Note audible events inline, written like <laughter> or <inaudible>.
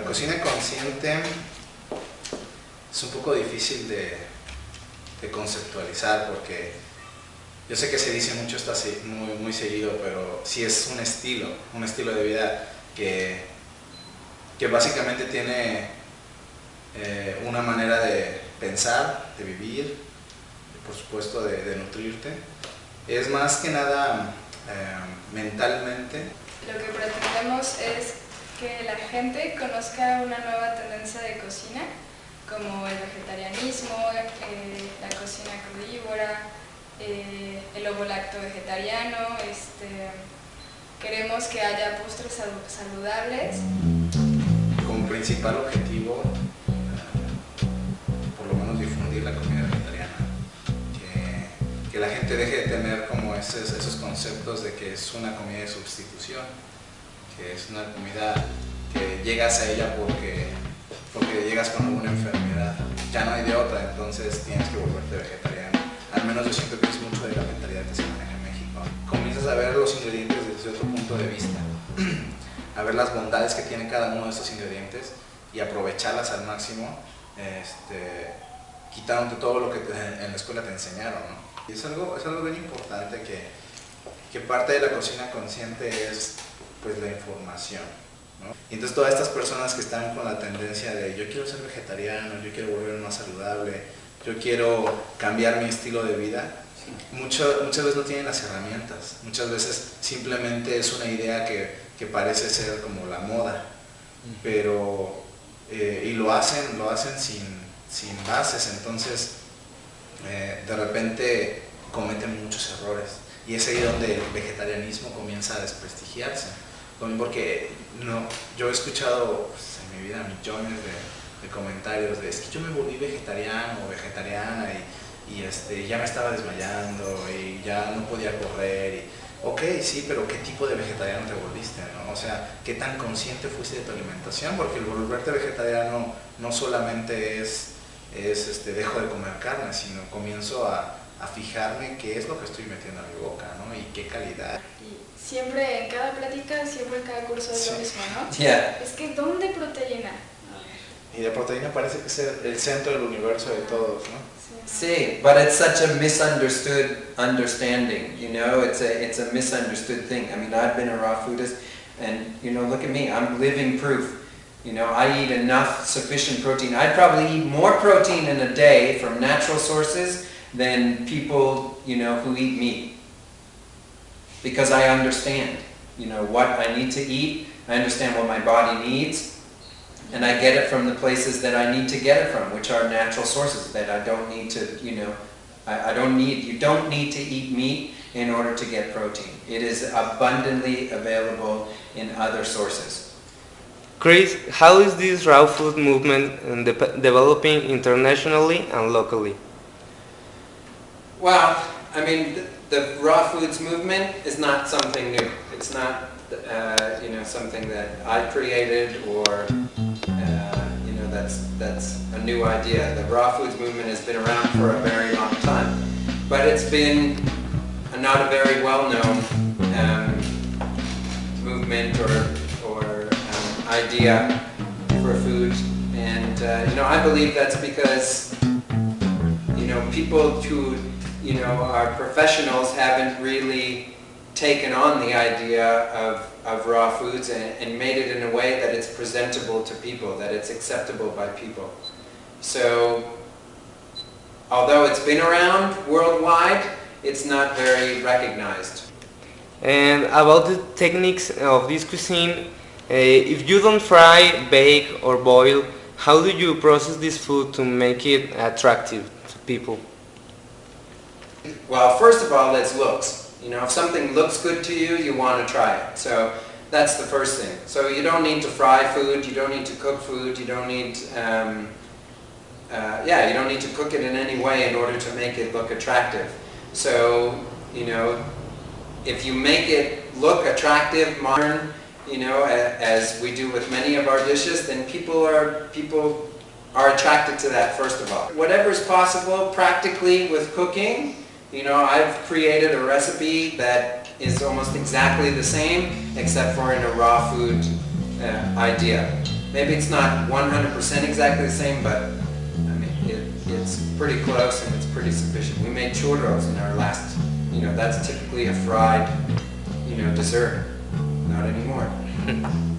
cocina consciente es un poco difícil de, conceptualizar porque yo sé que se dice mucho, está muy, muy seguido, pero sí es un estilo, un estilo de vida que, que básicamente tiene eh, una manera de pensar, de vivir, por supuesto de, nutrirte. Es más que nada eh, mentalmente. Lo que pretendemos es que la gente conozca una nueva tendencia de cocina, como el vegetarianismo, eh, la cocina crudívora, eh, el ovo lacto vegetariano, este, queremos que haya postres saludables. Como principal objetivo, por lo menos difundir la comida vegetariana, que, la gente deje de tener como esos, esos conceptos de que es una comida de sustitución, que es una comida que llegas a ella porque, porque llegas con alguna enfermedad, ya no hay de otra, entonces tienes que volverte vegetariano. Al menos yo siento que es mucho de la mentalidad que se maneja en México. Comienzas a ver los ingredientes desde otro punto de vista, <clears throat> a ver las bondades que tiene cada uno de estos ingredientes y aprovecharlas al máximo, este, quitándote todo lo que en la escuela te enseñaron. Y es algo, es algo bien importante que, que parte de la cocina consciente es pues la información. Y entonces todas estas personas que están con la tendencia de yo quiero ser vegetariano, yo quiero volverme más saludable, yo quiero cambiar mi estilo de vida, muchas veces no tienen las herramientas, muchas veces simplemente es una idea que, parece ser como la moda, pero, eh, y lo hacen, lo hacen sin, sin bases, entonces eh, de repente cometen muchos errores. Y es ahí donde el vegetarianismo comienza a desprestigiarse porque no, yo he escuchado pues, en mi vida millones de, comentarios de es que yo me volví vegetariano o vegetariana y, este, ya me estaba desmayando y ya no podía correr. Y, ok, sí, pero ¿qué tipo de vegetariano te volviste? O sea, ¿qué tan consciente fuiste de tu alimentación? Porque el volverte vegetariano no solamente es, es este, dejo de comer carne, sino comienzo a, a fijarme qué es lo que estoy metiendo a mi boca, ¿no? Y qué calidad. Y siempre en cada plática, siempre en cada curso es lo mismo, ¿no? Yeah. Es que ¿dónde proteína? Y la proteína parece que es el centro del universo de ah, todos, ¿no? Sí, but it's such a misunderstood understanding, you know, it's a, it's a misunderstood thing. I mean, I've been a raw foodist, and, you know, look at me, I'm living proof. You know, I eat enough sufficient protein. I'd probably eat more protein in a day from natural sources than people, you know, who eat meat. Because I understand, you know, what I need to eat, I understand what my body needs, and I get it from the places that I need to get it from, which are natural sources that I don't need to, you know, I, I don't need, you don't need to eat meat in order to get protein. It is abundantly available in other sources. Chris, how is this raw food movement uh, de developing internationally and locally? Well, I mean, the, the, raw foods movement is not something new. It's not, uh, you know, something that I created or, uh, you know, that's, that's a new idea. The raw foods movement has been around for a very long time. But it's been a, not a very well-known um, movement or, or um, idea for food. And, uh, you know, I believe that's because, you know, people who you know, our professionals haven't really taken on the idea of, of raw foods and, and made it in a way that it's presentable to people, that it's acceptable by people. So, although it's been around worldwide, it's not very recognized. And about the techniques of this cuisine, uh, if you don't fry, bake or boil, how do you process this food to make it attractive to people? Well, first of all, it's looks. You know, if something looks good to you, you want to try it. So that's the first thing. So you don't need to fry food, you don't need to cook food, you don't need, um, uh, yeah, you don't need to cook it in any way in order to make it look attractive. So, you know, if you make it look attractive, modern, you know, as we do with many of our dishes, then people are, people are attracted to that first of all. Whatever is possible practically with cooking, you know, I've created a recipe that is almost exactly the same, except for in a raw food uh, idea. maybe it's not 100% exactly the same, but I mean, it, it's pretty close and it's pretty sufficient. We made churros in our last, you know, that's typically a fried, you know, dessert. Not anymore. <laughs>